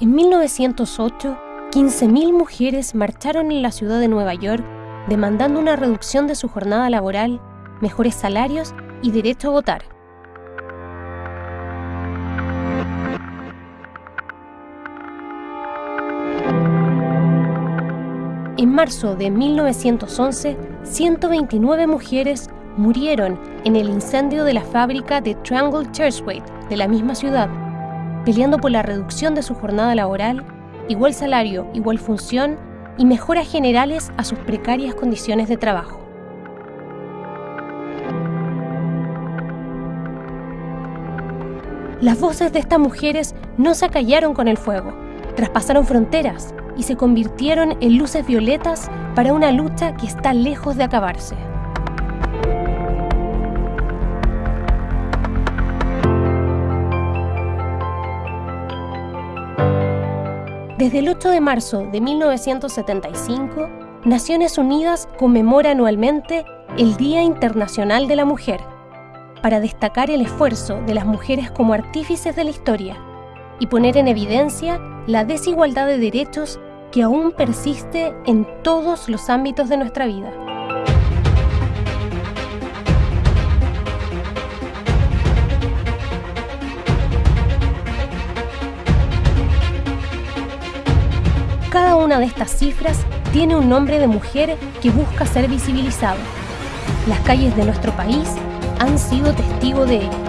En 1908, 15.000 mujeres marcharon en la ciudad de Nueva York demandando una reducción de su jornada laboral, mejores salarios y derecho a votar. En marzo de 1911, 129 mujeres murieron en el incendio de la fábrica de Triangle Churchway de la misma ciudad peleando por la reducción de su jornada laboral, igual salario, igual función y mejoras generales a sus precarias condiciones de trabajo. Las voces de estas mujeres no se acallaron con el fuego, traspasaron fronteras y se convirtieron en luces violetas para una lucha que está lejos de acabarse. Desde el 8 de marzo de 1975, Naciones Unidas conmemora anualmente el Día Internacional de la Mujer, para destacar el esfuerzo de las mujeres como artífices de la historia y poner en evidencia la desigualdad de derechos que aún persiste en todos los ámbitos de nuestra vida. Cada una de estas cifras tiene un nombre de mujer que busca ser visibilizado. Las calles de nuestro país han sido testigo de ello.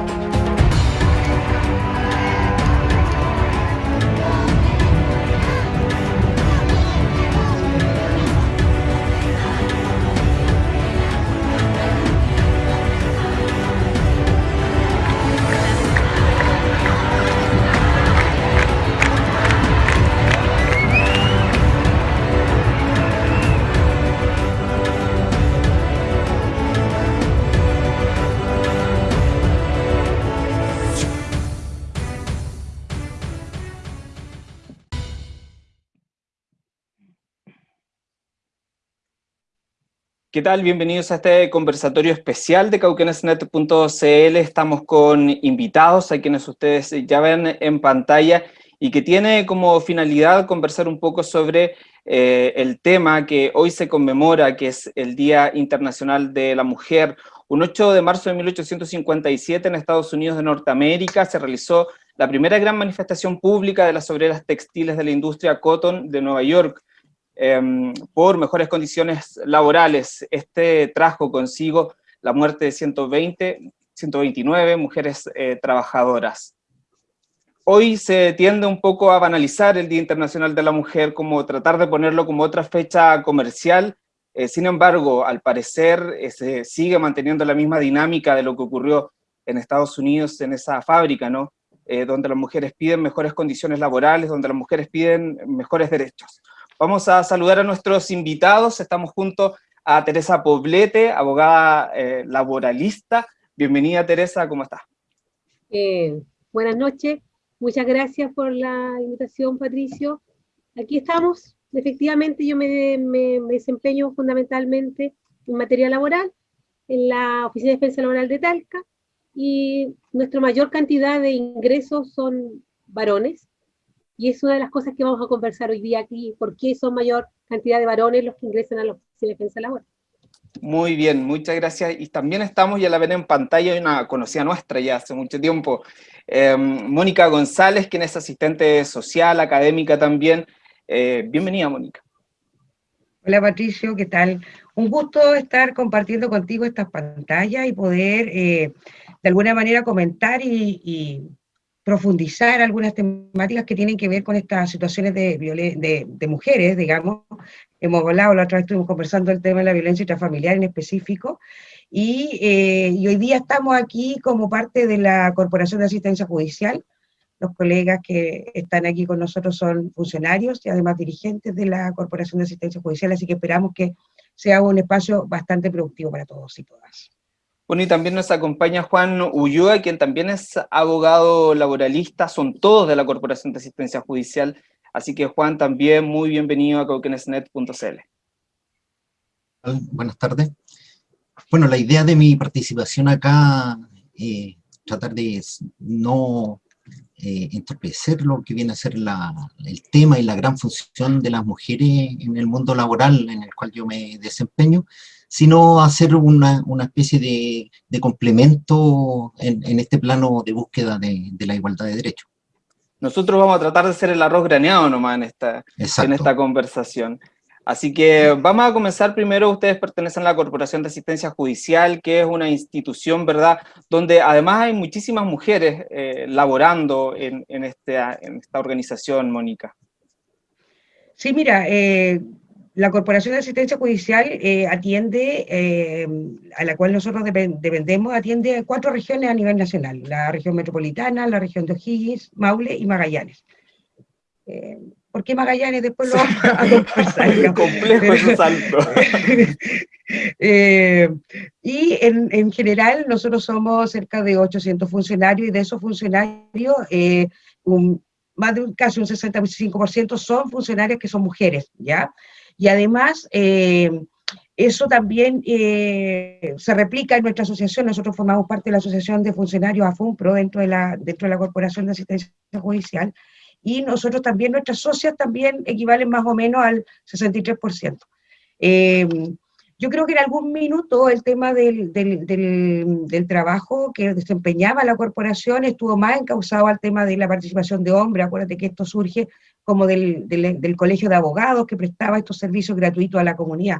¿Qué tal? Bienvenidos a este conversatorio especial de cauquenesnet.cl. Estamos con invitados a quienes ustedes ya ven en pantalla y que tiene como finalidad conversar un poco sobre eh, el tema que hoy se conmemora, que es el Día Internacional de la Mujer. Un 8 de marzo de 1857 en Estados Unidos de Norteamérica se realizó la primera gran manifestación pública de las obreras textiles de la industria cotton de Nueva York, Em, por mejores condiciones laborales. Este trajo consigo la muerte de 120, 129 mujeres eh, trabajadoras. Hoy se tiende un poco a banalizar el Día Internacional de la Mujer, como tratar de ponerlo como otra fecha comercial, eh, sin embargo, al parecer eh, se sigue manteniendo la misma dinámica de lo que ocurrió en Estados Unidos en esa fábrica, ¿no? donde las mujeres piden mejores condiciones laborales, donde las mujeres piden mejores derechos. Vamos a saludar a nuestros invitados. Estamos junto a Teresa Poblete, abogada eh, laboralista. Bienvenida, Teresa, ¿cómo estás? Buenas noches. Muchas gracias por la invitación, Patricio. Aquí estamos. Efectivamente, yo me, me desempeño fundamentalmente en materia laboral en la Oficina de Defensa Laboral de Talca y nuestra mayor cantidad de ingresos son varones, y es una de las cosas que vamos a conversar hoy día aquí, por qué son mayor cantidad de varones los que ingresan a la Oficina de Defensa Laboral. Muy bien, muchas gracias. Y también estamos, ya la ven en pantalla, hay una conocida nuestra ya hace mucho tiempo, em, Mónica González, quien es asistente social, académica también. Eh, bienvenida, Mónica. Hola, Patricio, ¿qué tal? Un gusto estar compartiendo contigo estas pantallas y poder, eh, de alguna manera, comentar y profundizar algunas temáticas que tienen que ver con estas situaciones de, de, mujeres, digamos. Hemos hablado, la otra vez estuvimos conversando el tema de la violencia intrafamiliar en específico, y, eh, y, hoy día estamos aquí como parte de la Corporación de Asistencia Judicial. Los colegas que están aquí con nosotros son funcionarios y además dirigentes de la Corporación de Asistencia Judicial, así que esperamos que sea un espacio bastante productivo para todos y todas. Bueno, y también nos acompaña Juan Ulloa, quien también es abogado laboralista, son todos de la Corporación de Asistencia Judicial, así que Juan, también muy bienvenido a cauquenesnet.cl. Buenas tardes. Bueno, la idea de mi participación acá, eh, tratar de no eh, entorpecer lo que viene a ser el tema y la gran función de las mujeres en el mundo laboral en el cual yo me desempeño, sino hacer una, especie de, complemento en, este plano de búsqueda de, la igualdad de derechos. Nosotros vamos a tratar de ser el arroz graneado nomás en esta, en esta conversación. Así que vamos a comenzar primero, ustedes pertenecen a la Corporación de Asistencia Judicial, que es una institución, ¿verdad?, donde además hay muchísimas mujeres eh, laborando en, este, en, esta organización, Mónica. Sí, mira, eh, la Corporación de Asistencia Judicial eh, atiende, a la cual nosotros dependemos, atiende cuatro regiones a nivel nacional, la región metropolitana, la región de O'Higgins, Maule y Magallanes. ¿Por qué Magallanes? Después lo vamos a conversar. Complejo ese salto. Eh, y en, general nosotros somos cerca de 800 funcionarios y de esos funcionarios eh, más de un, casi un 65% son funcionarios que son mujeres, ¿ya? Y además, eh, eso también se replica en nuestra asociación, nosotros formamos parte de la Asociación de Funcionarios AFUNPRO dentro de la, dentro de la Corporación de Asistencia Judicial, y nosotros también, nuestras socias también equivalen más o menos al 63%. Eh, yo creo que en algún minuto el tema del, del, del, trabajo que desempeñaba la corporación estuvo más encausado al tema de la participación de hombres, acuérdate que esto surge como del, colegio de abogados que prestaba estos servicios gratuitos a la comunidad.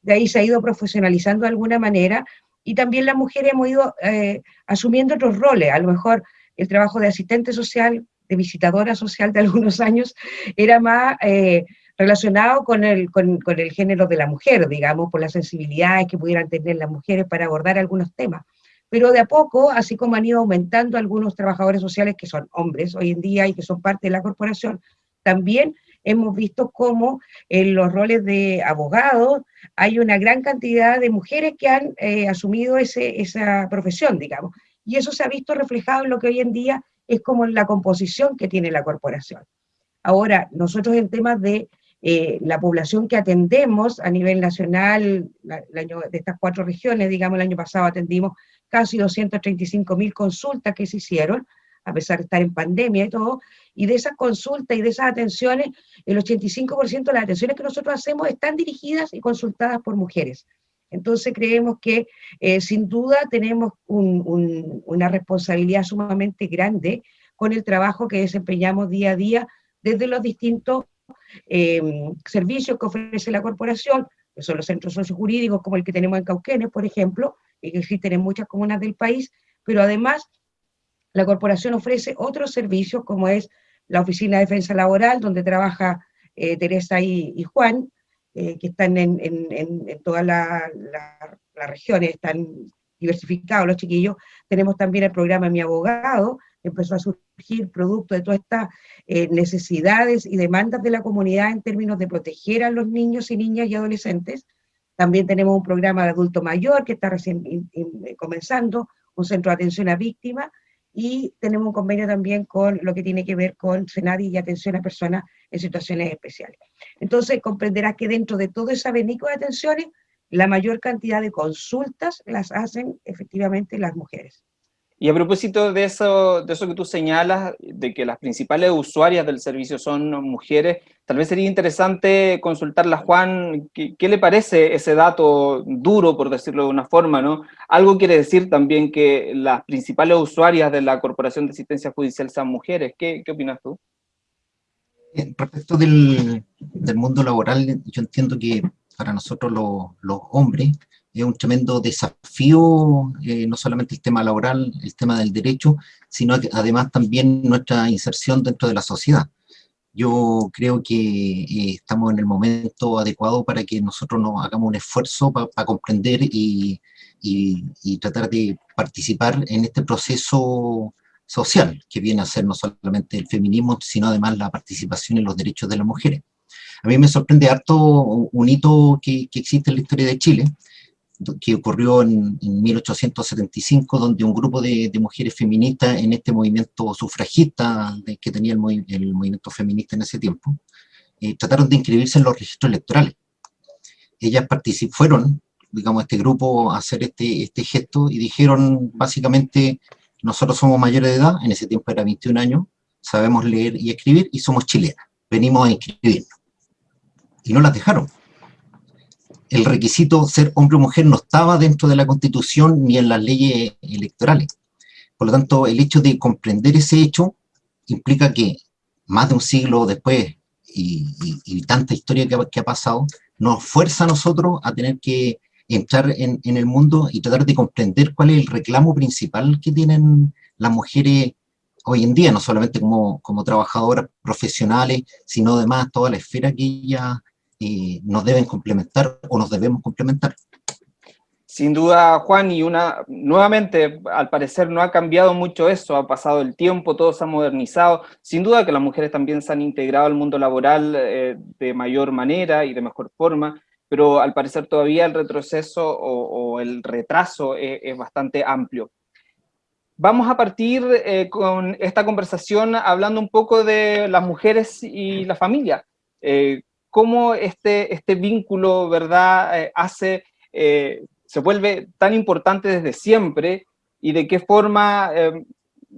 De ahí se ha ido profesionalizando de alguna manera y también las mujeres hemos ido eh, asumiendo otros roles, a lo mejor el trabajo de asistente social, de visitadora social de algunos años, era más eh, relacionado con el, con, el género de la mujer, digamos, por las sensibilidades que pudieran tener las mujeres para abordar algunos temas. Pero de a poco, así como han ido aumentando algunos trabajadores sociales que son hombres hoy en día y que son parte de la corporación, también hemos visto cómo en los roles de abogados hay una gran cantidad de mujeres que han eh, asumido esa profesión, digamos. Y eso se ha visto reflejado en lo que hoy en día es como la composición que tiene la corporación. Ahora, nosotros en temas de eh, la población que atendemos a nivel nacional, de estas cuatro regiones, digamos, el año pasado atendimos casi 235 mil consultas que se hicieron, a pesar de estar en pandemia y todo, y de esas consultas y de esas atenciones, el 85% de las atenciones que nosotros hacemos están dirigidas y consultadas por mujeres. Entonces creemos que eh, sin duda tenemos una responsabilidad sumamente grande con el trabajo que desempeñamos día a día desde los distintos eh, servicios que ofrece la corporación, que son los centros sociojurídicos como el que tenemos en Cauquenes, por ejemplo, y que existen en muchas comunas del país, pero además la corporación ofrece otros servicios como es la Oficina de Defensa Laboral, donde trabaja eh, Teresa y Juan, eh, que están en, todas las regiones, están diversificados los chiquillos. Tenemos también el programa Mi Abogado, que empezó a surgir producto de todas estas eh, necesidades y demandas de la comunidad en términos de proteger a los niños y niñas y adolescentes. También tenemos un programa de adulto mayor que está recién comenzando, un centro de atención a víctimas, y tenemos un convenio también con lo que tiene que ver con Senadi y atención a personas en situaciones especiales. Entonces comprenderás que dentro de todo ese abanico de atenciones, la mayor cantidad de consultas las hacen efectivamente las mujeres. Y a propósito de eso, de eso que tú señalas, de que las principales usuarias del servicio son mujeres, tal vez sería interesante consultarla, Juan, ¿qué, le parece ese dato duro, por decirlo de una forma? ¿no? Algo quiere decir también que las principales usuarias de la Corporación de Asistencia Judicial son mujeres. ¿Qué, opinas tú? Respecto del, mundo laboral, yo entiendo que para nosotros los hombres, es un tremendo desafío, eh, no solamente el tema laboral, el tema del derecho, sino que además también nuestra inserción dentro de la sociedad. Yo creo que eh, estamos en el momento adecuado para que nosotros nos hagamos un esfuerzo para comprender y, tratar de participar en este proceso social, que viene a ser no solamente el feminismo, sino además la participación en los derechos de las mujeres. A mí me sorprende harto un hito que existe en la historia de Chile, que ocurrió en, 1875, donde un grupo de, mujeres feministas en este movimiento sufragista que tenía el, movimiento feminista en ese tiempo, eh, trataron de inscribirse en los registros electorales. Ellas fueron, digamos, este grupo a hacer este, este gesto y dijeron básicamente, nosotros somos mayores de edad, en ese tiempo era 21 años, sabemos leer y escribir y somos chilenas, venimos a inscribirnos. Y no las dejaron. El requisito ser hombre o mujer no estaba dentro de la Constitución ni en las leyes electorales. Por lo tanto, el hecho de comprender ese hecho implica que más de un siglo después y, tanta historia que, ha pasado, nos fuerza a nosotros a tener que entrar en, el mundo y tratar de comprender cuál es el reclamo principal que tienen las mujeres hoy en día, no solamente como, como trabajadoras profesionales, sino además toda la esfera que ellas eh, nos deben complementar o nos debemos complementar. Sin duda, Juan, y una nuevamente, al parecer no ha cambiado mucho eso, ha pasado el tiempo, todo se ha modernizado. Sin duda que las mujeres también se han integrado al mundo laboral eh, de mayor manera y de mejor forma, pero al parecer todavía el retroceso o, el retraso es, es, bastante amplio. Vamos a partir eh, con esta conversación hablando un poco de las mujeres y la familia. Eh, cómo este, este vínculo, ¿verdad?, hace se vuelve tan importante desde siempre y de qué forma, eh,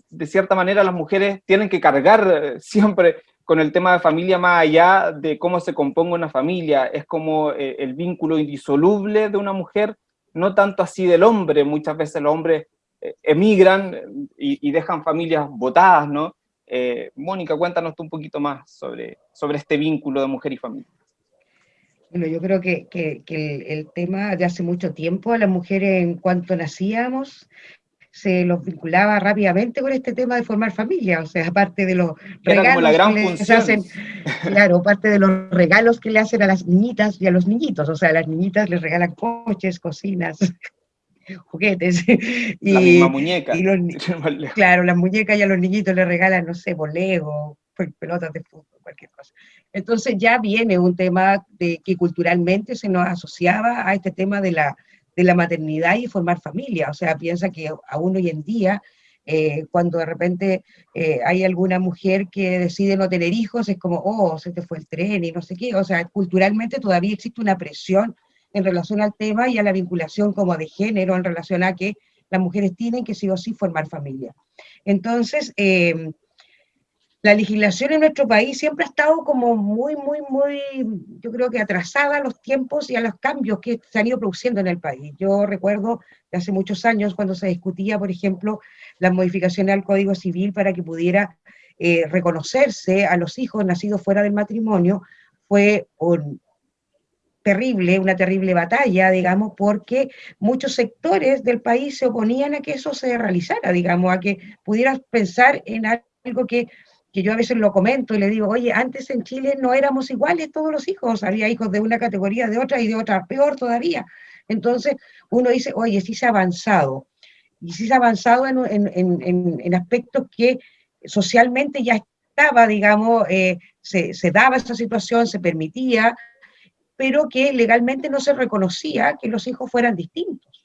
de cierta manera, las mujeres tienen que cargar eh, siempre con el tema de familia más allá de cómo se componga una familia. Es como eh, el vínculo indisoluble de una mujer, no tanto así del hombre. Muchas veces los hombres emigran y, dejan familias botadas, ¿no? Mónica, cuéntanos tú un poquito más sobre, sobre este vínculo de mujer y familia. Bueno, yo creo que, el, tema de hace mucho tiempo a las mujeres en cuanto nacíamos se los vinculaba rápidamente con este tema de formar familia, o sea, aparte de los regalos que les hacen, claro, parte de los regalos que le hacen a las niñitas y a los niñitos, o sea, a las niñitas les regalan coches, cocinas, juguetes. Y, la misma muñeca. claro, las muñecas y a los niñitos les regalan, no sé, bolego, pelotas de fútbol, cualquier cosa. Entonces ya viene un tema de que culturalmente se nos asociaba a este tema de la, de la maternidad y formar familia. O sea, piensa que aún hoy en día, eh, cuando de repente eh, hay alguna mujer que decide no tener hijos, es como, oh, se te fue el tren y no sé qué. O sea, culturalmente todavía existe una presión en relación al tema y a la vinculación como de género en relación a que las mujeres tienen que sí o sí formar familia. Entonces, eh, la legislación en nuestro país siempre ha estado como muy, muy, muy, yo creo que atrasada a los tiempos y a los cambios que se han ido produciendo en el país. Yo recuerdo de hace muchos años cuando se discutía, por ejemplo, la modificación al Código Civil para que pudiera eh, reconocerse a los hijos nacidos fuera del matrimonio, fue un, terrible, una terrible batalla, digamos, porque muchos sectores del país se oponían a que eso se realizara, digamos, a que pudieras pensar en algo que que yo a veces lo comento y le digo, oye, antes en Chile no éramos iguales todos los hijos, había hijos de una categoría, de otra y de otra, peor todavía. Entonces uno dice, oye, sí se ha avanzado, y sí se ha avanzado en, en, en, aspectos que socialmente ya estaba, digamos, eh, se, se daba esa situación, se permitía, pero que legalmente no se reconocía que los hijos fueran distintos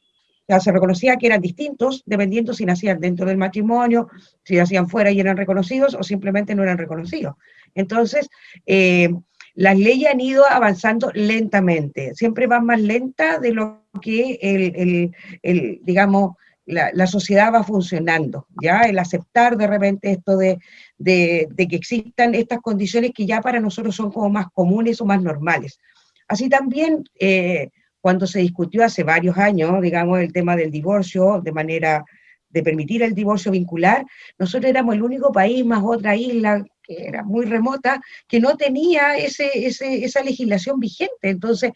se reconocía que eran distintos dependiendo si nacían dentro del matrimonio, si nacían fuera y eran reconocidos o simplemente no eran reconocidos. Entonces, eh, las leyes han ido avanzando lentamente, siempre van más lenta de lo que el, digamos, la, sociedad va funcionando, ¿ya? El aceptar de repente esto de, que existan estas condiciones que ya para nosotros son como más comunes o más normales. Así también, eh, cuando se discutió hace varios años, digamos, el tema del divorcio, de manera de permitir el divorcio vincular, nosotros éramos el único país más otra isla que era muy remota, que no tenía ese, esa legislación vigente. Entonces,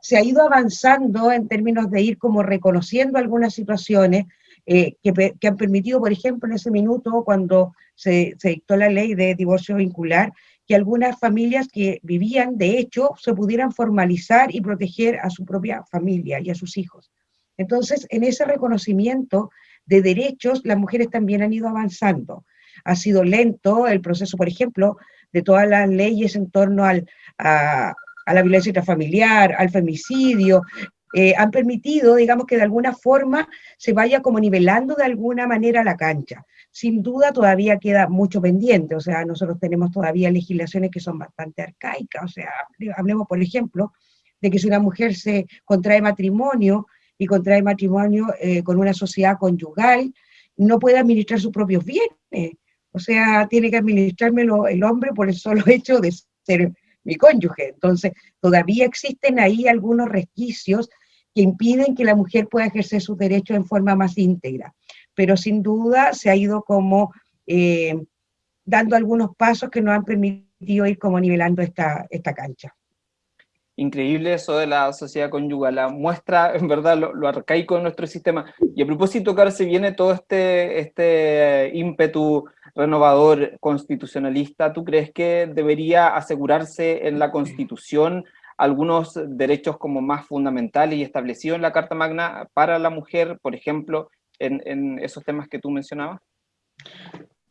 se ha ido avanzando en términos de ir como reconociendo algunas situaciones eh, que, han permitido, por ejemplo, en ese minuto, cuando se dictó la ley de divorcio vincular, que algunas familias que vivían, de hecho, se pudieran formalizar y proteger a su propia familia y a sus hijos. Entonces, en ese reconocimiento de derechos, las mujeres también han ido avanzando. Ha sido lento el proceso, por ejemplo, de todas las leyes en torno al, a, la violencia intrafamiliar, al femicidio, eh, han permitido, digamos, que de alguna forma se vaya como nivelando de alguna manera la cancha. Sin duda todavía queda mucho pendiente, o sea, nosotros tenemos todavía legislaciones que son bastante arcaicas, o sea, hablemos, por ejemplo, de que si una mujer se contrae matrimonio y contrae matrimonio eh, con una sociedad conyugal, no puede administrar sus propios bienes, O sea, tiene que administrármelo el hombre por el solo hecho de ser mi cónyuge. Entonces, todavía existen ahí algunos resquicios que impiden que la mujer pueda ejercer sus derechos en forma más íntegra. Pero sin duda se ha ido como eh, dando algunos pasos que nos han permitido ir como nivelando esta, esta cancha. Increíble eso de la sociedad conyugal, la muestra en verdad lo, arcaico de nuestro sistema. Y a propósito, claro, se viene todo este, este ímpetu renovador constitucionalista, ¿tú crees que debería asegurarse en la Constitución algunos derechos como más fundamentales y establecidos en la Carta Magna para la mujer, por ejemplo, en, esos temas que tú mencionabas?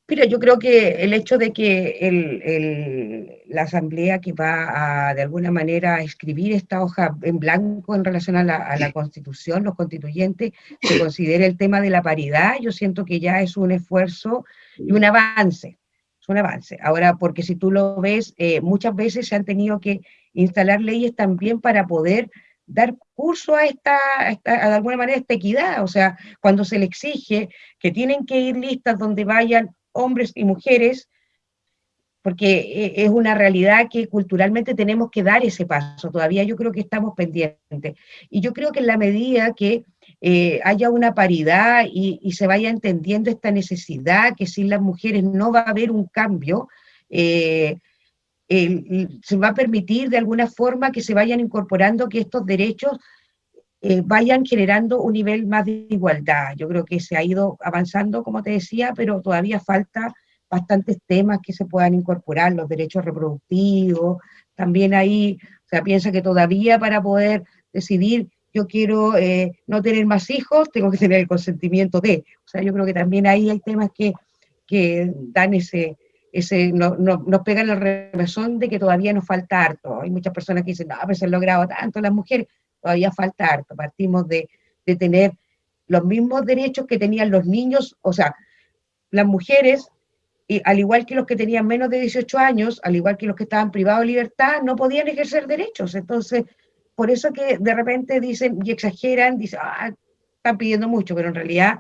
Mira, yo creo que el hecho de que la asamblea que va a, de alguna manera, a escribir esta hoja en blanco en relación a la, a la constitución, los constituyentes, se considere el tema de la paridad, yo siento que ya es un esfuerzo y un avance, es un avance. Ahora, porque si tú lo ves, eh, muchas veces se han tenido que instalar leyes también para poder dar curso a esta, a esta, de alguna manera, esta equidad, o sea, cuando se le exige que tienen que ir listas donde vayan hombres y mujeres, porque e, es una realidad que culturalmente tenemos que dar ese paso. Todavía yo creo que estamos pendientes. Y yo creo que en la medida que eh, haya una paridad y, se vaya entendiendo esta necesidad, que sin las mujeres no va a haber un cambio, eh, se va a permitir de alguna forma que se vayan incorporando que estos derechos eh, vayan generando un nivel más de igualdad. Yo creo que se ha ido avanzando, como te decía, pero todavía falta bastantes temas que se puedan incorporar, los derechos reproductivos, también ahí, o sea, piensa que todavía para poder decidir yo quiero eh, no tener más hijos, tengo que tener el consentimiento de, o sea, yo creo que también ahí hay temas que, que dan ese, ese no, no, nos pegan la revesón de que todavía nos falta harto. Hay muchas personas que dicen, no, pero se han logrado tanto las mujeres todavía falta harto. Partimos de, de tener los mismos derechos que tenían los niños, o sea, las mujeres, y al igual que los que tenían menos de 18 años, al igual que los que estaban privados de libertad, no podían ejercer derechos. Entonces, por eso que de repente dicen y exageran, dicen, ah, están pidiendo mucho, pero en realidad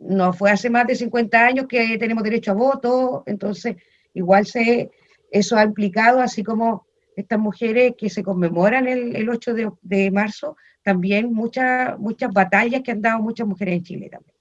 no fue hace más de 50 años que tenemos derecho a voto, entonces igual se, eso ha implicado, así como estas mujeres que se conmemoran el, el 8 de, de, marzo, también muchas, muchas batallas que han dado muchas mujeres en Chile también.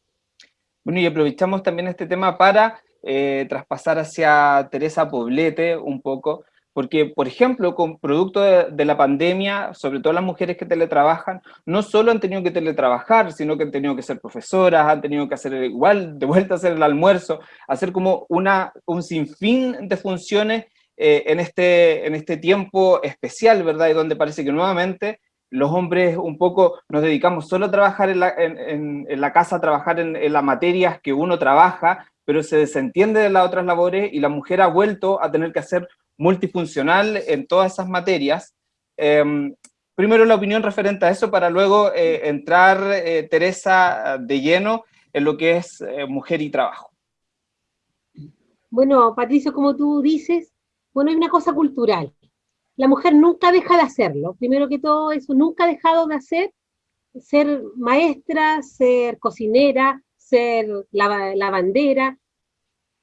Bueno, y aprovechamos también este tema para eh, traspasar hacia Teresa Poblete un poco, porque, por ejemplo, con producto de, de, la pandemia, sobre todo las mujeres que teletrabajan, no solo han tenido que teletrabajar, sino que han tenido que ser profesoras, han tenido que hacer igual, de vuelta a hacer el almuerzo, hacer como una, un sinfín de funciones eh, en, este, en este tiempo especial, ¿verdad? Y donde parece que nuevamente los hombres un poco nos dedicamos solo a trabajar en la, en, en la casa, a trabajar en, en, las materias que uno trabaja, pero se desentiende de las otras labores y la mujer ha vuelto a tener que hacer multifuncional en todas esas materias. Eh, primero la opinión referente a eso para luego eh, entrar, eh, Teresa, de lleno en lo que es eh, mujer y trabajo. Bueno, Patricio, como tú dices, bueno, hay una cosa cultural. La mujer nunca deja de hacerlo. Primero que todo, eso nunca ha dejado de hacer, ser maestra, ser cocinera, ser lavandera,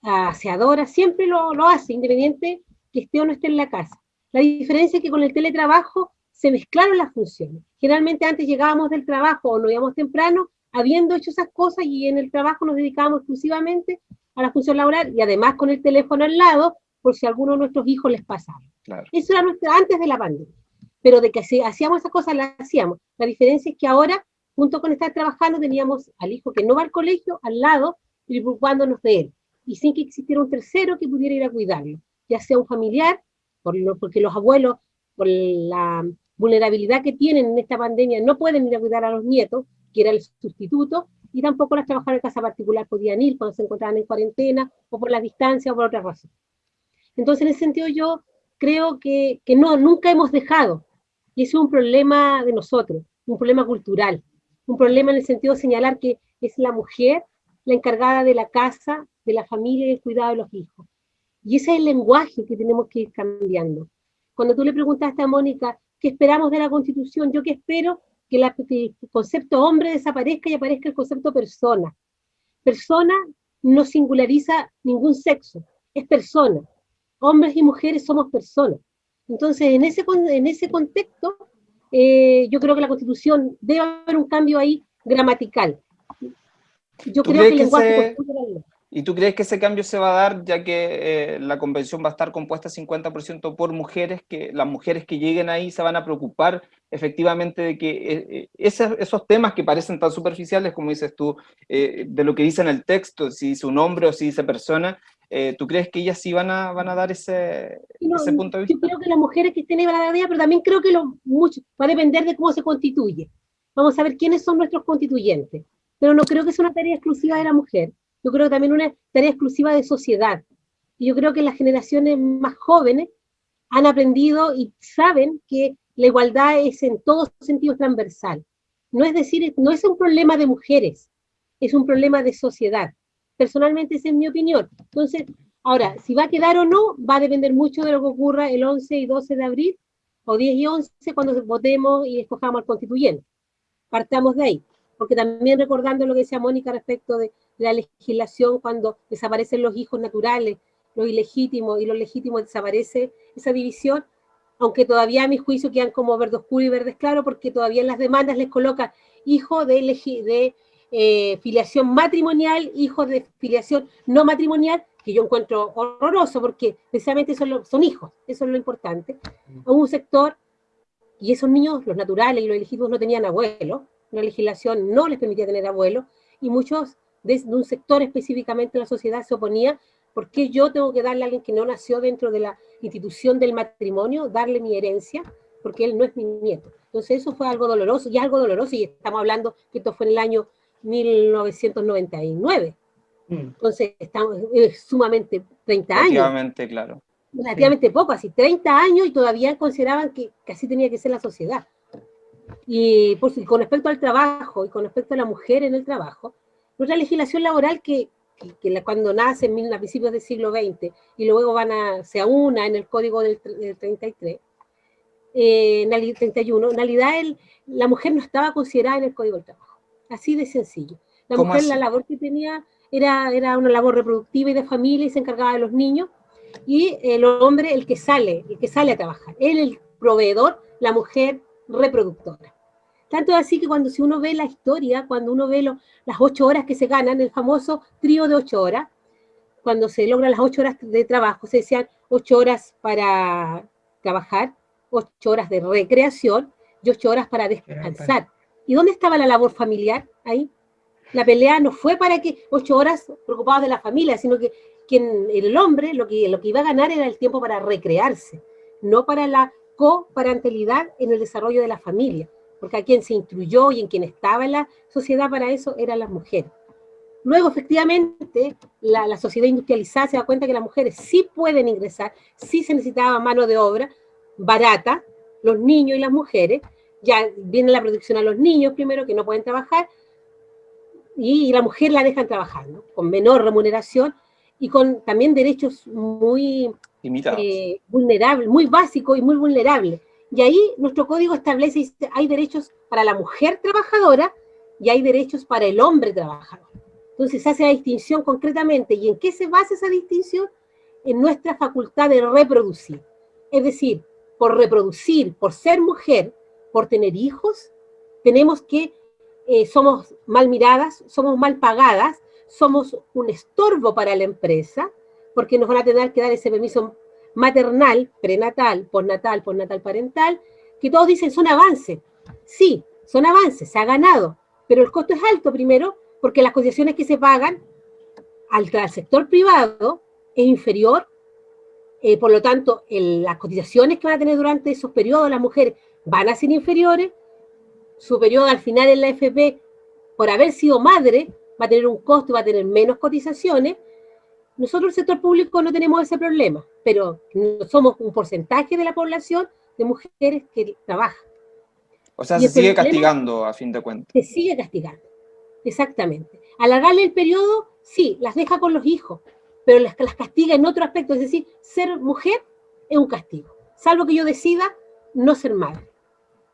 aseadora, siempre lo, lo hace, independiente que esté o no esté en la casa. La diferencia es que con el teletrabajo se mezclaron las funciones. Generalmente antes llegábamos del trabajo o nos íbamos temprano, habiendo hecho esas cosas y en el trabajo nos dedicábamos exclusivamente a la función laboral y además con el teléfono al lado por si a alguno de nuestros hijos les pasaba. Claro. Eso era nuestro, antes de la pandemia. Pero de que si hacíamos esas cosas, las hacíamos. La diferencia es que ahora, junto con estar trabajando, teníamos al hijo que no va al colegio, al lado, preocupándonos de él. Y sin que existiera un tercero que pudiera ir a cuidarlo, ya sea un familiar, por lo, porque los abuelos, por la vulnerabilidad que tienen en esta pandemia, no pueden ir a cuidar a los nietos, que era el sustituto, y tampoco las trabajadoras de casa particular podían ir cuando se encontraban en cuarentena, o por la distancia, o por otra razón. Entonces, en ese sentido, yo creo que, que no, nunca hemos dejado. Y eso es un problema de nosotros, un problema cultural, un problema en el sentido de señalar que es la mujer la encargada de la casa, de la familia y del cuidado de los hijos. Y ese es el lenguaje que tenemos que ir cambiando. Cuando tú le preguntaste a Mónica, ¿qué esperamos de la Constitución? Yo que espero que, la, que el concepto hombre desaparezca y aparezca el concepto persona. Persona no singulariza ningún sexo, es persona. Hombres y mujeres somos personas. Entonces, en ese, en ese contexto, eh, yo creo que la Constitución debe haber un cambio ahí gramatical. Yo creo que el lenguaje... ¿Y tú crees que ese cambio se va a dar ya que eh, la convención va a estar compuesta 50% por mujeres, que las mujeres que lleguen ahí se van a preocupar efectivamente de que eh, esos, temas que parecen tan superficiales, como dices tú, de lo que dice en el texto, si dice un hombre o si dice persona, eh, ¿tú crees que ellas sí van a, van a dar ese, ese punto de vista? Yo creo que las mujeres que estén ahí van a dar pero también creo que lo, mucho, va a depender de cómo se constituye. Vamos a ver quiénes son nuestros constituyentes. Pero no creo que sea una tarea exclusiva de la mujer. Yo creo que también una tarea exclusiva de sociedad. Y yo creo que las generaciones más jóvenes han aprendido y saben que la igualdad es en todos sentidos transversal. No es decir, no es un problema de mujeres, es un problema de sociedad. Personalmente esa es mi opinión. Entonces, ahora, si va a quedar o no, va a depender mucho de lo que ocurra el 11 y 12 de abril, o 10 y 11, cuando votemos y escojamos al constituyente. Partamos de ahí. Porque también recordando lo que decía Mónica respecto de, la legislación, cuando desaparecen los hijos naturales, los ilegítimos y los legítimos desaparece esa división, aunque todavía a mi juicio quedan como verde oscuro y verdes claro, porque todavía en las demandas les coloca hijo de, eh, filiación matrimonial, hijos de filiación no matrimonial, que yo encuentro horroroso, porque precisamente son, hijos, eso es lo importante, a un sector, y esos niños, los naturales y los elegidos, no tenían abuelo, la legislación no les permitía tener abuelo, y muchos de, un sector específicamente de la sociedad se oponía, porque yo tengo que darle a alguien que no nació dentro de la institución del matrimonio, darle mi herencia, porque él no es mi nieto. Entonces eso fue algo doloroso, y algo doloroso, y estamos hablando que esto fue en el año 1999. Mm. Entonces, estamos sumamente 30 años. Relativamente, claro. Relativamente poco, así 30 años y todavía consideraban que, así tenía que ser la sociedad. Y con respecto al trabajo y con respecto a la mujer en el trabajo, nuestra legislación laboral que, que, cuando nace en, a principios del siglo XX y luego van a, se aúna en el código del, 33, eh, en el 31, en realidad el, la mujer no estaba considerada en el código del trabajo. Así de sencillo. La mujer, la labor que tenía era, era una labor reproductiva y de familia y se encargaba de los niños. Y el hombre, el que sale, el que sale a trabajar. Él, el proveedor, la mujer reproductora. Tanto así que cuando si uno ve la historia, cuando uno ve las ocho horas que se ganan, el famoso trío de ocho horas, cuando se logran las ocho horas de trabajo, se decían ocho horas para trabajar, ocho horas de recreación y ocho horas para descansar. ¿Y dónde estaba la labor familiar ahí? La pelea no fue para que ocho horas preocupados de la familia, sino que quien, el hombre lo que, lo que iba a ganar era el tiempo para recrearse, no para la coparentalidad en el desarrollo de la familia, porque a quien se instruyó y en quien estaba en la sociedad para eso eran las mujeres. Luego, efectivamente, la, sociedad industrializada se da cuenta que las mujeres sí pueden ingresar, sí se necesitaba mano de obra barata, los niños y las mujeres, ya viene la protección a los niños primero, que no pueden trabajar, y, la mujer la dejan trabajando, con menor remuneración y con también derechos muy eh, vulnerables, muy básicos y muy vulnerables. Y ahí nuestro código establece, hay derechos para la mujer trabajadora y hay derechos para el hombre trabajador. Entonces se hace la distinción concretamente. ¿Y en qué se basa esa distinción? En nuestra facultad de reproducir. Es decir, por reproducir, por ser mujer, por tener hijos, tenemos que, eh, somos mal miradas, somos mal pagadas, somos un estorbo para la empresa, porque nos van a tener que dar ese permiso maternal, prenatal, postnatal, postnatal parental, que todos dicen son avances. Sí, son avances, se ha ganado, pero el costo es alto primero, porque las cotizaciones que se pagan al, sector privado es inferior, eh, por lo tanto, las cotizaciones que van a tener durante esos periodos las mujeres van a ser inferiores, su periodo al final en la FP, por haber sido madre, va a tener un costo y va a tener menos cotizaciones. Nosotros el sector público no tenemos ese problema, pero somos un porcentaje de la población de mujeres que trabajan. O sea, se sigue castigando a fin de cuentas. Se sigue castigando, exactamente. Alargarle el periodo, sí, las deja con los hijos, pero las, las castiga en otro aspecto, es decir, ser mujer es un castigo. Salvo que yo decida no ser madre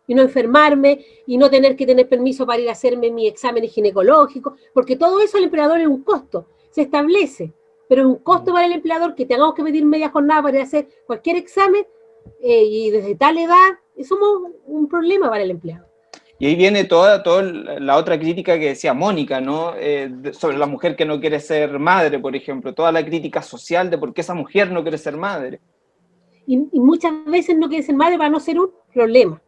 y no enfermarme y no tener que tener permiso para ir a hacerme mi examen ginecológico, porque todo eso al emperador es un costo. se establece, pero es un costo para el empleador que tengamos que pedir media jornada para hacer cualquier examen eh, y desde tal edad, somos un problema para el empleado. Y ahí viene toda, toda la otra crítica que decía Mónica, ¿no? Eh, sobre la mujer que no quiere ser madre, por ejemplo, toda la crítica social de por qué esa mujer no quiere ser madre. Y, muchas veces no quiere ser madre para no ser un problema.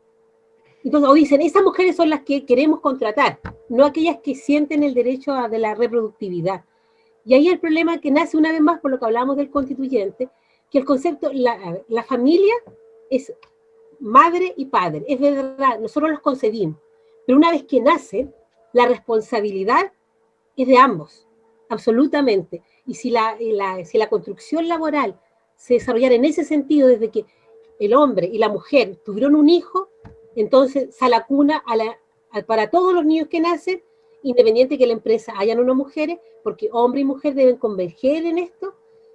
Entonces, o dicen, esas mujeres son las que queremos contratar, no aquellas que sienten el derecho a, de la reproductividad. Y ahí el problema que nace una vez más por lo que hablamos del constituyente, que el concepto, la, la familia es madre y padre, es verdad, nosotros los concebimos, pero una vez que nacen, la responsabilidad es de ambos, absolutamente. Y si la, si la construcción laboral se desarrollara en ese sentido, desde que el hombre y la mujer tuvieron un hijo, entonces se la cuna a la, para todos los niños que nacen, independiente que la empresa hayan unas mujeres, porque hombre y mujer deben converger en esto,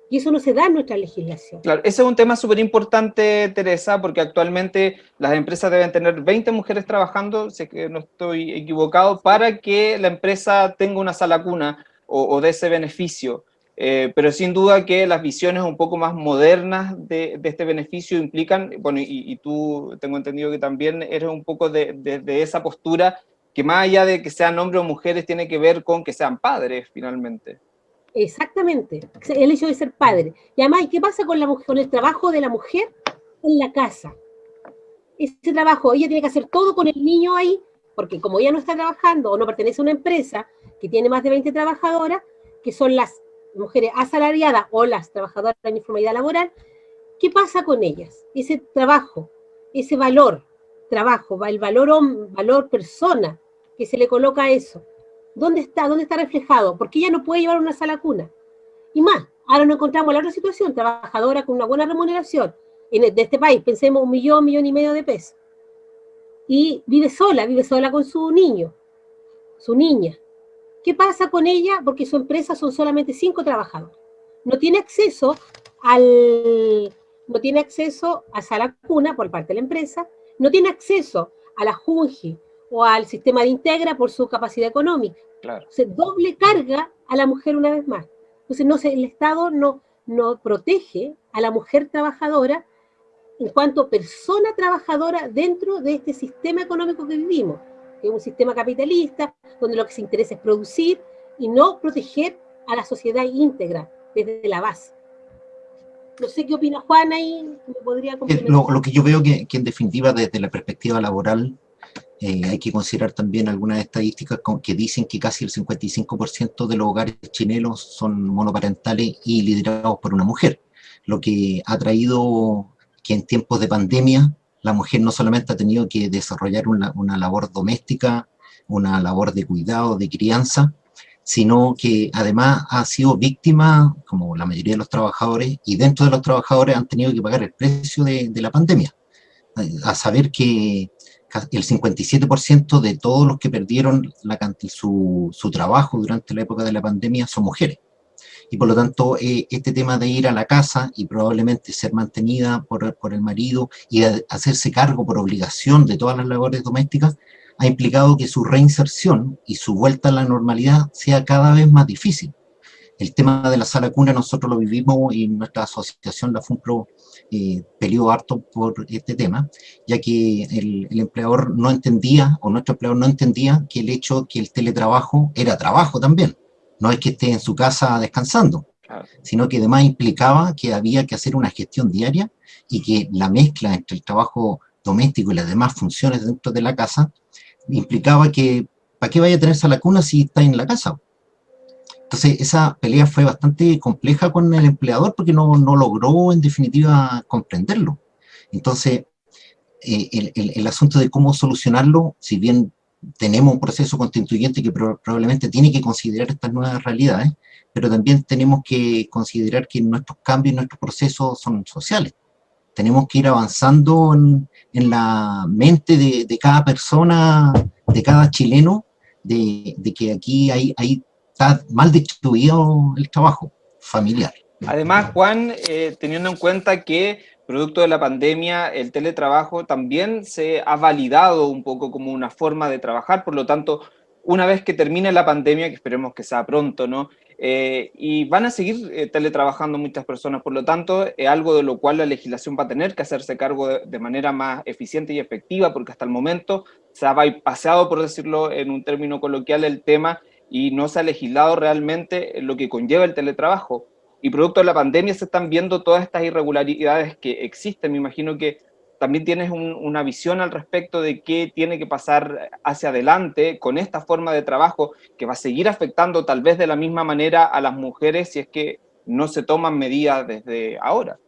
y eso no se da en nuestra legislación. Claro, ese es un tema súper importante, Teresa, porque actualmente las empresas deben tener 20 mujeres trabajando, que no estoy equivocado, para que la empresa tenga una sala cuna o, de ese beneficio. Eh, pero sin duda que las visiones un poco más modernas de, este beneficio implican, bueno, y, tú tengo entendido que también eres un poco de, de esa postura, que más allá de que sean hombres o mujeres, tiene que ver con que sean padres, finalmente. Exactamente, el hecho de ser padre. Y además, ¿qué pasa con, la con el trabajo de la mujer en la casa? Ese trabajo, ella tiene que hacer todo con el niño ahí, porque como ella no está trabajando o no pertenece a una empresa que tiene más de 20 trabajadoras, que son las mujeres asalariadas o las trabajadoras en informalidad laboral, ¿qué pasa con ellas? Ese trabajo, ese valor, trabajo, el valor, valor persona que se le coloca eso, ¿Dónde está? ¿Dónde está reflejado? Porque ella no puede llevar una sala cuna. Y más, ahora nos encontramos en la otra situación, trabajadora con una buena remuneración en, de este país, pensemos un millón, millón y medio de pesos. Y vive sola, vive sola con su niño, su niña. ¿Qué pasa con ella? Porque su empresa son solamente cinco trabajadores. No tiene acceso al, no tiene acceso a sala cuna por parte de la empresa, no tiene acceso a la JUNGI, o al sistema de integra por su capacidad económica. Claro. Se doble carga a la mujer una vez más. Entonces, no el Estado no, no protege a la mujer trabajadora en cuanto persona trabajadora dentro de este sistema económico que vivimos, que es un sistema capitalista, donde lo que se interesa es producir y no proteger a la sociedad íntegra desde la base. No sé qué opina Juana y me podría lo, lo, que yo veo que, que, en definitiva desde la perspectiva laboral eh, hay que considerar también algunas estadísticas que dicen que casi el 55% de los hogares chilenos son monoparentales y liderados por una mujer, lo que ha traído que en tiempos de pandemia la mujer no solamente ha tenido que desarrollar una, una labor doméstica, una labor de cuidado, de crianza, sino que además ha sido víctima, como la mayoría de los trabajadores, y dentro de los trabajadores han tenido que pagar el precio de, de la pandemia. A saber que el 57% de todos los que perdieron la, su, su, trabajo durante la época de la pandemia son mujeres. Y por lo tanto, eh, este tema de ir a la casa y probablemente ser mantenida por, por el marido y hacerse cargo por obligación de todas las labores domésticas, ha implicado que su reinserción y su vuelta a la normalidad sea cada vez más difícil. El tema de la sala cuna nosotros lo vivimos y nuestra asociación, la FUNPRO, eh, peleó harto por este tema, ya que el, empleador no entendía, o nuestro empleador no entendía que el hecho que el teletrabajo era trabajo también. No es que esté en su casa descansando, sino que además implicaba que había que hacer una gestión diaria y que la mezcla entre el trabajo doméstico y las demás funciones dentro de la casa implicaba que ¿para qué vaya a tener la cuna si está en la casa? Entonces esa pelea fue bastante compleja con el empleador porque no, no logró en definitiva comprenderlo. Entonces eh, el, el, asunto de cómo solucionarlo, si bien tenemos un proceso constituyente que probablemente tiene que considerar estas nuevas realidades, pero también tenemos que considerar que nuestros cambios, nuestros procesos son sociales. Tenemos que ir avanzando en, en la mente de, de, cada persona, de cada chileno, de, de que aquí hay, hay está mal distribuido el trabajo familiar. Además, Juan, eh, teniendo en cuenta que producto de la pandemia el teletrabajo también se ha validado un poco como una forma de trabajar, por lo tanto, una vez que termine la pandemia, que esperemos que sea pronto, ¿no? eh, y van a seguir eh, teletrabajando muchas personas, por lo tanto, es algo de lo cual la legislación va a tener que hacerse cargo de, manera más eficiente y efectiva, porque hasta el momento se ha paseado, por decirlo en un término coloquial, el tema y no se ha legislado realmente lo que conlleva el teletrabajo. Y producto de la pandemia se están viendo todas estas irregularidades que existen. Me imagino que también tienes una visión al respecto de qué tiene que pasar hacia adelante con esta forma de trabajo que va a seguir afectando tal vez de la misma manera a las mujeres si es que no se toman medidas desde ahora.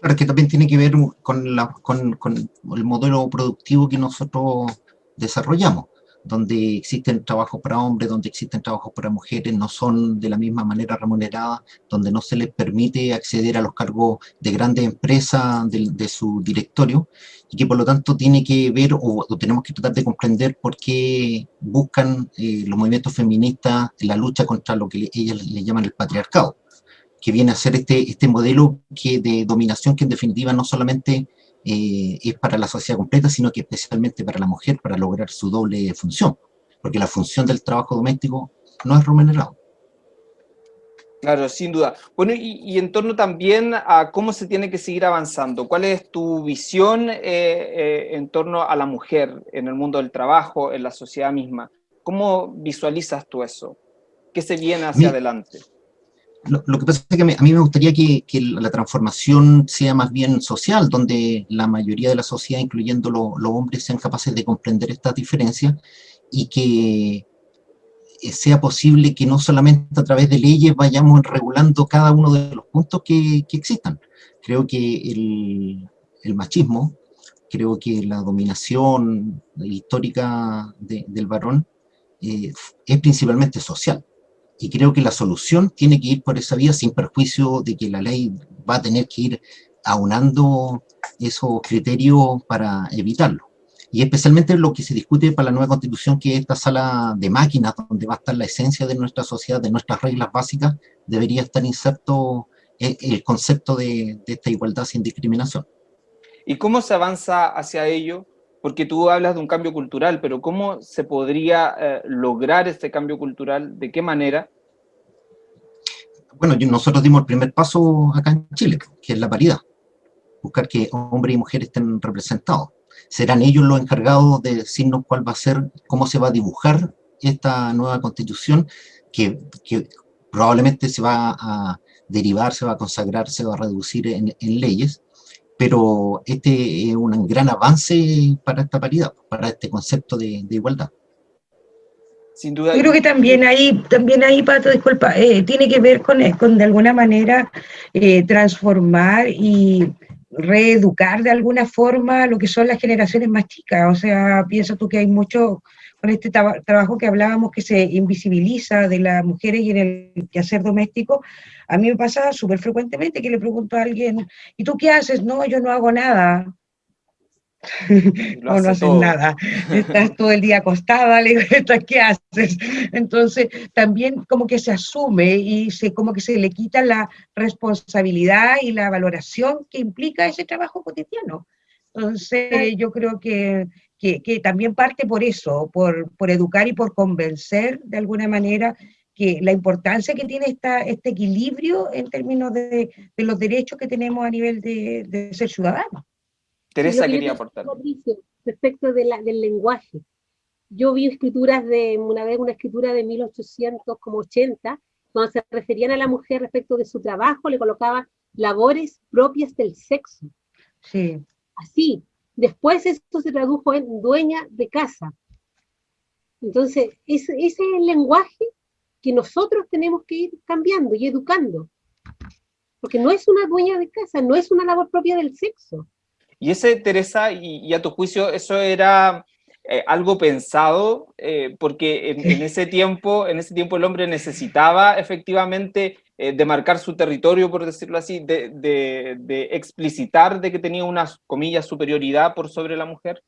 Claro, que también tiene que ver con, el modelo productivo que nosotros desarrollamos donde existen trabajos para hombres, donde existen trabajos para mujeres, no son de la misma manera remuneradas, donde no se les permite acceder a los cargos de grandes empresas de, su directorio, y que por lo tanto tiene que ver, o, tenemos que tratar de comprender por qué buscan eh, los movimientos feministas la lucha contra lo que ellas le llaman el patriarcado, que viene a ser este, este modelo que de dominación que en definitiva no solamente eh, es para la sociedad completa, sino que especialmente para la mujer, para lograr su doble función, porque la función del trabajo doméstico no es remunerado. Claro, sin duda. Bueno, y, en torno también a cómo se tiene que seguir avanzando, ¿cuál es tu visión eh, eh, en torno a la mujer en el mundo del trabajo, en la sociedad misma? ¿Cómo visualizas tú eso? ¿Qué se viene hacia adelante? Lo, que pasa es que a mí me gustaría que, la transformación sea más bien social, donde la mayoría de la sociedad, incluyendo los hombres, sean capaces de comprender estas diferencias y que eh, sea posible que no solamente a través de leyes vayamos regulando cada uno de los puntos que, existan. Creo que el, machismo, creo que la dominación histórica del varón eh, es principalmente social y creo que la solución tiene que ir por esa vía sin perjuicio de que la ley va a tener que ir aunando esos criterios para evitarlo. Y especialmente lo que se discute para la nueva constitución, que es esta sala de máquinas, donde va a estar la esencia de nuestra sociedad, de nuestras reglas básicas, debería estar inserto el concepto de, esta igualdad sin discriminación. ¿Y cómo se avanza hacia ello? Porque tú hablas de un cambio cultural, pero ¿cómo se podría eh, lograr este cambio cultural? ¿De qué manera? Bueno, nosotros dimos el primer paso acá en Chile, que es la paridad. Buscar que hombres y mujeres estén representados. Serán ellos los encargados de decirnos cuál va a ser, cómo se va a dibujar esta nueva constitución, que, probablemente se va a derivar, se va a consagrar, se va a reducir en leyes, pero este es un gran avance para esta paridad, para este concepto de, igualdad. Sin duda. Yo creo que también ahí, también ahí Pato, disculpa, eh, tiene que ver con, eh, con de alguna manera eh, transformar y reeducar de alguna forma lo que son las generaciones más chicas. O sea, pienso tú que hay mucho, con este trabajo que hablábamos que se invisibiliza de las mujeres y en el quehacer doméstico, a mí me pasa súper frecuentemente que le pregunto a alguien, ¿y tú qué haces? No, yo no hago nada. no, no haces nada. Estás todo el día acostada, le digo, ¿qué haces? Entonces, también como que se asume y se, como que se le quita la responsabilidad y la valoración que implica ese trabajo cotidiano. Entonces, yo creo que, que, también parte por eso, por, por, educar y por convencer de alguna manera que la importancia que tiene esta, este equilibrio en términos de, de los derechos que tenemos a nivel de, de ser ciudadanos. Teresa quería aportar. Respecto de la, del lenguaje. Yo vi escrituras de, una vez una escritura de 1880, cuando se referían a la mujer respecto de su trabajo, le colocaban labores propias del sexo. Sí. Así, Después esto se tradujo en dueña de casa. Entonces, ese, es el lenguaje que nosotros tenemos que ir cambiando y educando. Porque no es una dueña de casa, no es una labor propia del sexo. Y ese, Teresa, y, a tu juicio, eso era eh, algo pensado, eh, porque en, ese tiempo, en ese tiempo el hombre necesitaba efectivamente eh, de marcar su territorio, por decirlo así, de, de, explicitar de que tenía una, comillas, superioridad por sobre la mujer?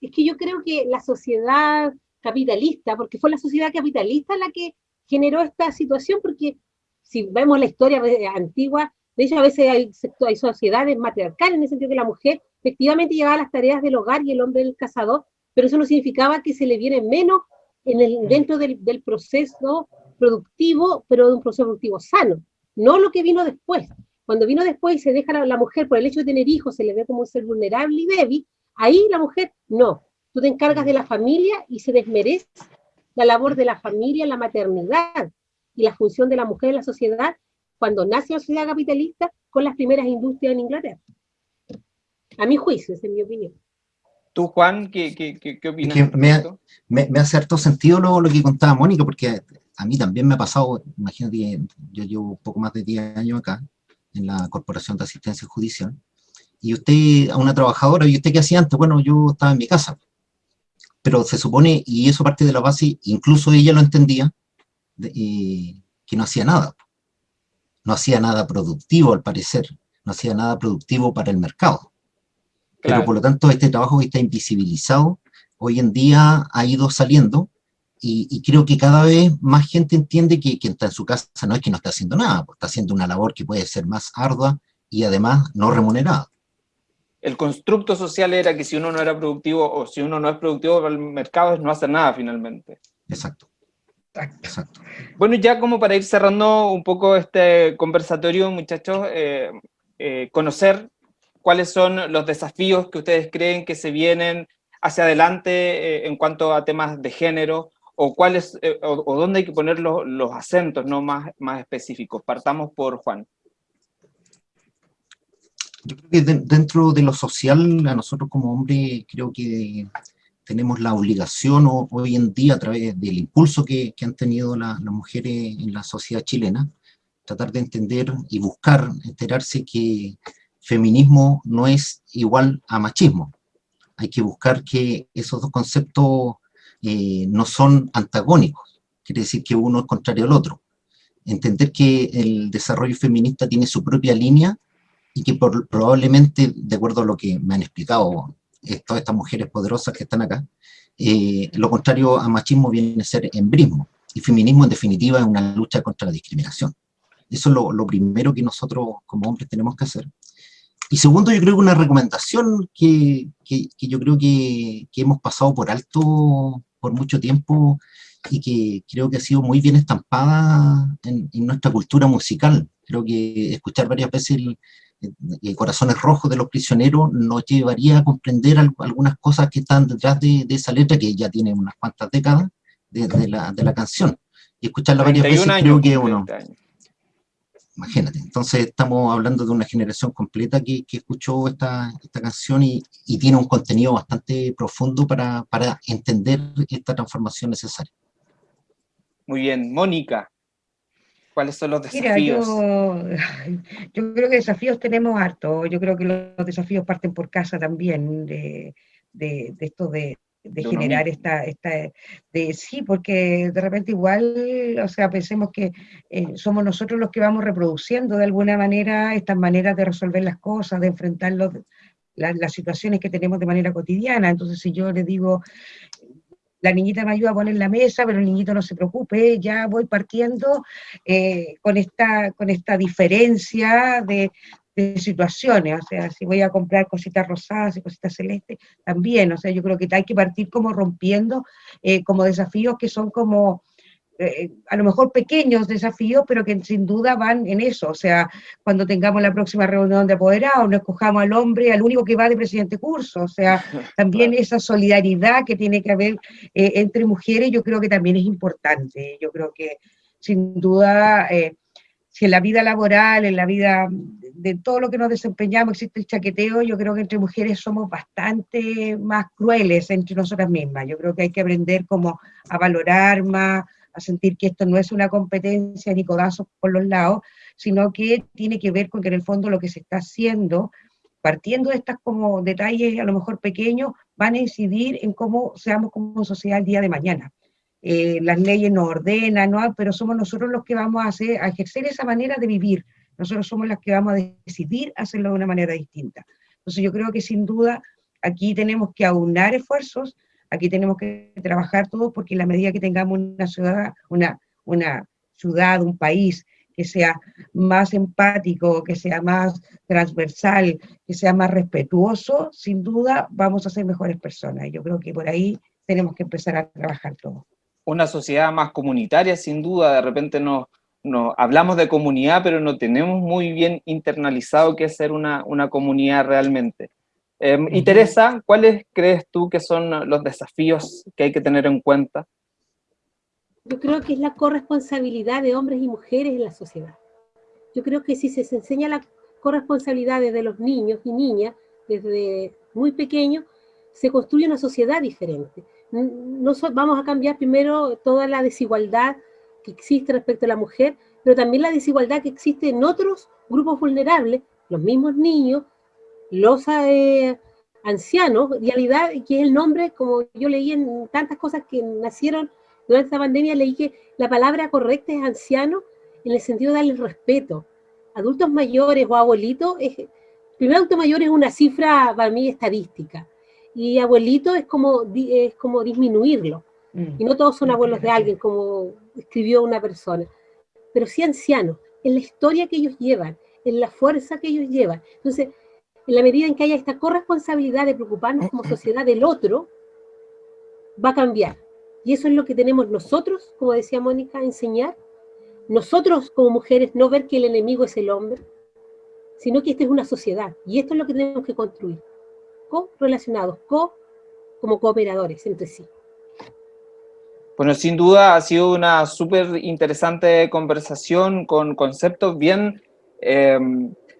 Es que yo creo que la sociedad capitalista, porque fue la sociedad capitalista la que generó esta situación, porque si vemos la historia antigua, de hecho a veces hay, hay sociedades matriarcales en el sentido que la mujer efectivamente llevaba las tareas del hogar y el hombre el cazador, pero eso no significaba que se le viene menos en el, dentro del, del proceso productivo, pero de un proceso productivo sano, no lo que vino después. Cuando vino después y se deja la, la, mujer por el hecho de tener hijos, se le ve como un ser vulnerable y débil, ahí la mujer no. Tú te encargas de la familia y se desmerece la labor de la familia, la maternidad y la función de la mujer en la sociedad cuando nace la sociedad capitalista con las primeras industrias en Inglaterra. A mi juicio, esa es mi opinión. ¿Tú, Juan, qué, qué, qué, opinas? Que me, me, me, hace harto sentido lo, lo que contaba Mónica, porque a mí también me ha pasado, imagínate, yo llevo poco más de 10 años acá, en la Corporación de Asistencia Judicial, y usted, a una trabajadora, ¿y usted qué hacía antes? Bueno, yo estaba en mi casa, pero se supone, y eso parte de la base, incluso ella lo entendía, de, eh, que no hacía nada. No hacía nada productivo, al parecer, no hacía nada productivo para el mercado. Claro. Pero por lo tanto, este trabajo que está invisibilizado, hoy en día ha ido saliendo, y, y, creo que cada vez más gente entiende que quien está en su casa no es que no está haciendo nada, pues está haciendo una labor que puede ser más ardua y además no remunerada. El constructo social era que si uno no era productivo o si uno no es productivo para el mercado es no hacer nada finalmente. Exacto. Exacto. Bueno, ya como para ir cerrando un poco este conversatorio, muchachos, eh, eh, conocer cuáles son los desafíos que ustedes creen que se vienen hacia adelante eh, en cuanto a temas de género, o cuáles, eh, o, o, dónde hay que poner los, los acentos ¿no? más, más específicos. Partamos por Juan. Yo creo que de, dentro de lo social, a nosotros como hombres, creo que tenemos la obligación o, hoy en día, a través del impulso que, que han tenido la, las mujeres en la sociedad chilena, tratar de entender y buscar enterarse que feminismo no es igual a machismo. Hay que buscar que esos dos conceptos eh, no son antagónicos, quiere decir que uno es contrario al otro. Entender que el desarrollo feminista tiene su propia línea y que por, probablemente, de acuerdo a lo que me han explicado eh, todas estas mujeres poderosas que están acá, eh, lo contrario a machismo viene a ser embrismo, y feminismo en definitiva es una lucha contra la discriminación. Eso es lo, lo primero que nosotros como hombres tenemos que hacer. Y segundo, yo creo que una recomendación que, que, que yo creo que, que, hemos pasado por alto por mucho tiempo y que creo que ha sido muy bien estampada en, en nuestra cultura musical. Creo que escuchar varias veces el, el, Corazones Rojos de los Prisioneros nos llevaría a comprender algunas cosas que están detrás de, de esa letra, que ya tiene unas cuantas décadas de, de, la, de la canción. Y escucharla varias veces creo que uno... Años imagínate. Entonces estamos hablando de una generación completa que, que escuchó esta, esta canción y, y, tiene un contenido bastante profundo para, para, entender esta transformación necesaria. Muy bien. Mónica, ¿cuáles son los desafíos? Mira, yo, yo, creo que desafíos tenemos harto. Yo creo que los desafíos parten por casa también, de, de, de esto de, de generar esta, esta de, sí, porque de repente igual, o sea, pensemos que eh, somos nosotros los que vamos reproduciendo de alguna manera estas maneras de resolver las cosas, de enfrentar los, la, las situaciones que tenemos de manera cotidiana. Entonces, si yo le digo, la niñita me ayuda a poner la mesa, pero el niñito no se preocupe, ya voy partiendo eh, con, esta, con esta diferencia de, de situaciones, o sea, si voy a comprar cositas rosadas y cositas celestes, también, o sea, yo creo que hay que partir como rompiendo, eh, como desafíos que son como, eh, a lo mejor pequeños desafíos, pero que sin duda van en eso, o sea, cuando tengamos la próxima reunión de apoderados, no escojamos al hombre, al único que va de presidente curso, o sea, también esa solidaridad que tiene que haber eh, entre mujeres, yo creo que también es importante, yo creo que sin duda si en la vida laboral, en la vida de todo lo que nos desempeñamos existe el chaqueteo, yo creo que entre mujeres somos bastante más crueles entre nosotras mismas. Yo creo que hay que aprender como a valorar más, a sentir que esto no es una competencia ni codazos por los lados, sino que tiene que ver con que en el fondo lo que se está haciendo, partiendo de estas como detalles a lo mejor pequeños, van a incidir en cómo seamos como sociedad el día de mañana eh, las leyes nos ordenan, ¿no? pero somos nosotros los que vamos a, hacer, a ejercer esa manera de vivir, nosotros somos las que vamos a decidir hacerlo de una manera distinta. Entonces yo creo que sin duda aquí tenemos que aunar esfuerzos, aquí tenemos que trabajar todos, porque en la medida que tengamos una ciudad, una, una ciudad, un país que sea más empático, que sea más transversal, que sea más respetuoso, sin duda vamos a ser mejores personas. Yo creo que por ahí tenemos que empezar a trabajar todos. Una sociedad más comunitaria, sin duda, de repente nos, hablamos de comunidad, pero no tenemos muy bien internalizado qué es ser una, una comunidad realmente. Em, y Teresa, ¿cuáles crees tú que son los desafíos que hay que tener en cuenta? Yo creo que es la corresponsabilidad de hombres y mujeres en la sociedad. Yo creo que si se enseña la corresponsabilidad desde los niños y niñas, desde muy pequeños, se construye una sociedad diferente. No vamos a cambiar primero toda la desigualdad que existe respecto a la mujer, pero también la desigualdad que existe en otros grupos vulnerables, los mismos niños, los eh, ancianos, realidad, que es el nombre, como yo leí en tantas cosas que nacieron durante esta pandemia, leí que la palabra correcta es anciano en el sentido de darle respeto. Adultos mayores o abuelitos, es, primero adulto mayor es una cifra para mí estadística, y abuelito es como, es como disminuirlo. Mm. Y no todos son abuelos de alguien, como escribió una persona, pero sí ancianos, en la historia que ellos llevan, en la fuerza que ellos llevan. Entonces, en la medida en que haya esta corresponsabilidad de preocuparnos como sociedad del otro, va a cambiar. Y eso es lo que tenemos nosotros, como decía Mónica, enseñar. Nosotros como mujeres no ver que el enemigo es el hombre, sino que esta es una sociedad. Y esto es lo que tenemos que construir. Co-relacionados, co como cooperadores entre sí. Bueno, sin duda ha sido una súper interesante conversación con conceptos bien eh,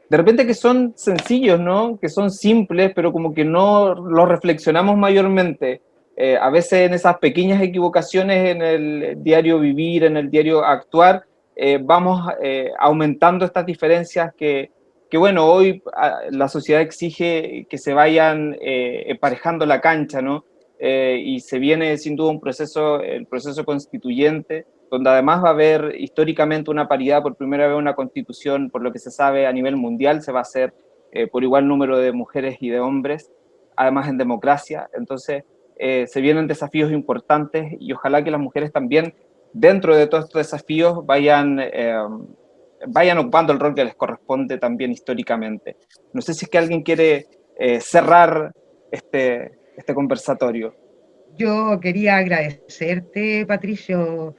de repente que son sencillos, ¿no? Que son simples, pero como que no los reflexionamos mayormente. Eh, a veces en esas pequeñas equivocaciones en el diario vivir, en el diario actuar, eh, vamos aumentando estas diferencias que, bueno, hoy ah, la sociedad exige que se vayan emparejando la cancha, ¿no? y se viene sin duda un proceso, el proceso constituyente, donde además va a haber históricamente una paridad, por primera vez una constitución, por lo que se sabe a nivel mundial, se va a hacer eh, por igual número de mujeres y de hombres, además en democracia, entonces eh, se vienen desafíos importantes y ojalá que las mujeres también, dentro de todos estos desafíos, vayan, eh, vayan ocupando el rol que les corresponde también históricamente. No sé si es que alguien quiere cerrar este, este conversatorio. Yo quería agradecerte, Patricio,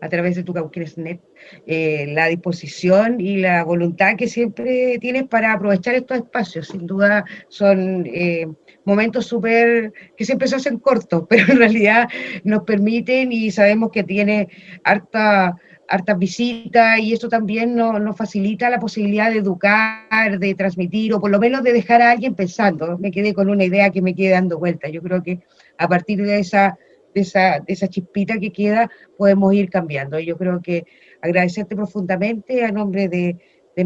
a través de tu Cauquenes.net, eh, la disposición y la voluntad que siempre tienes para aprovechar estos espacios. Sin duda son eh, momentos súper que siempre se hacen cortos, pero en realidad nos permiten y sabemos que tiene harta hartas visitas y eso también nos, nos, facilita la posibilidad de educar, de transmitir o por lo menos de dejar a alguien pensando. Me quedé con una idea que me quede dando vuelta. Yo creo que a partir de esa de esa, de esa chispita que queda, podemos ir cambiando. Yo creo que agradecerte profundamente a nombre de, de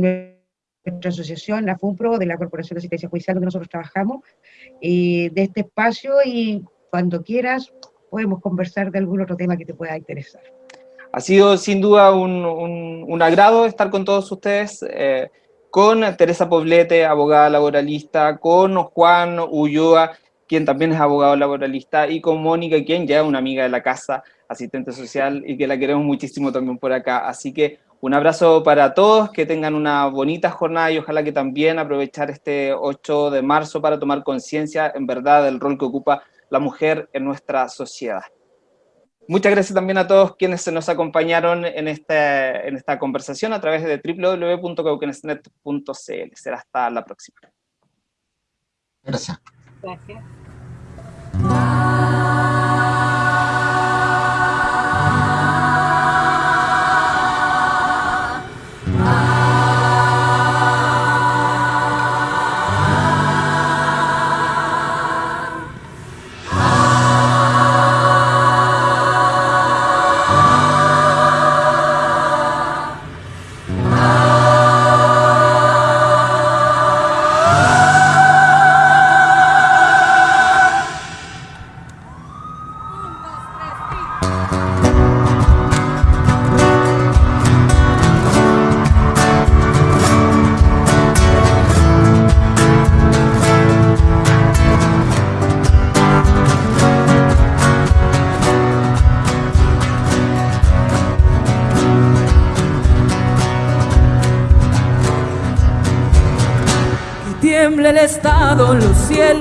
nuestra asociación, la FUNPRO, de la Corporación de Asistencia Judicial, donde nosotros trabajamos, de este espacio y cuando quieras podemos conversar de algún otro tema que te pueda interesar. Ha sido sin duda un, agrado estar con todos ustedes, eh, con Teresa Poblete, abogada laboralista, con Juan Ulloa, quien también es abogado laboralista, y con Mónica, quien ya es una amiga de la casa, asistente social, y que la queremos muchísimo también por acá. Así que un abrazo para todos, que tengan una bonita jornada y ojalá que también aprovechar este 8 de marzo para tomar conciencia en verdad del rol que ocupa la mujer en nuestra sociedad. Muchas gracias también a todos quienes se nos acompañaron en, este, en esta conversación a través de www.cauquenesnet.cl. Será hasta la próxima. Gracias. Gracias.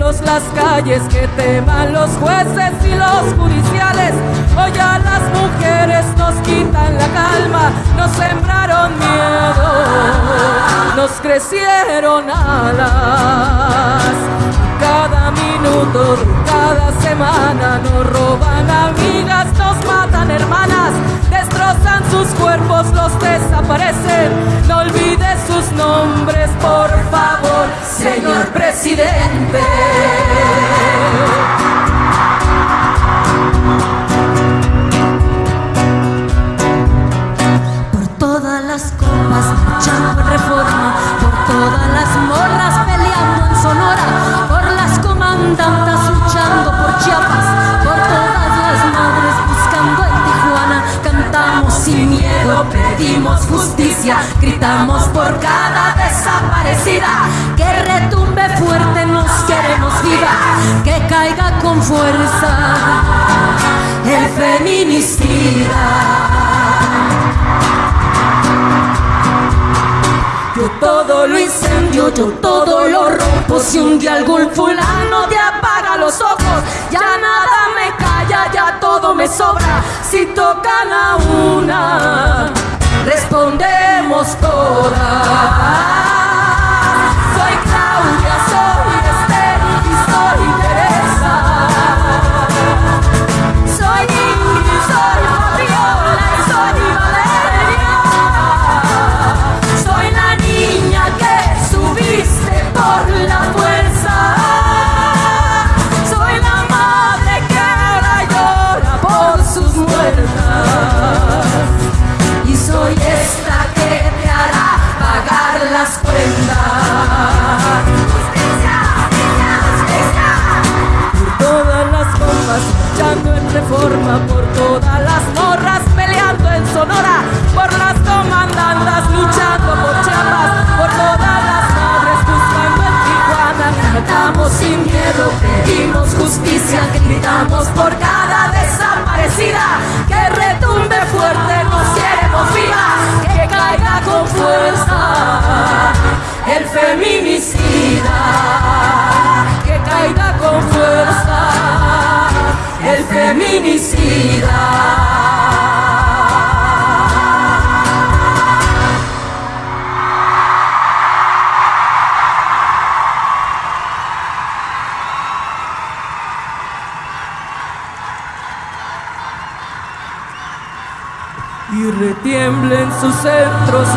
Las calles, que teman los jueces y los judiciales. Hoy a las mujeres nos quitan la calma, nos sembraron miedo, nos crecieron alas. Cada minuto cada semana nos roban amigas, nos matan hermanas, destrozan sus cuerpos, los desaparecen. No olvides sus nombres, por favor, señor presidente. Gritamos por cada desaparecida, que retumbe fuerte, nos queremos viva, que caiga con fuerza el feminicida. Yo todo lo incendio, yo todo lo rompo. Si un día algún fulano te apaga los ojos, ya nada me calla, ya todo me sobra. Si tocan a una, respondemos todas. Por todas las morras peleando en Sonora, por las comandantas luchando por Chiapas, por todas las madres buscando en Tijuana, cantamos sin miedo, pedimos justicia, gritamos por cada Y retiemble en sus centros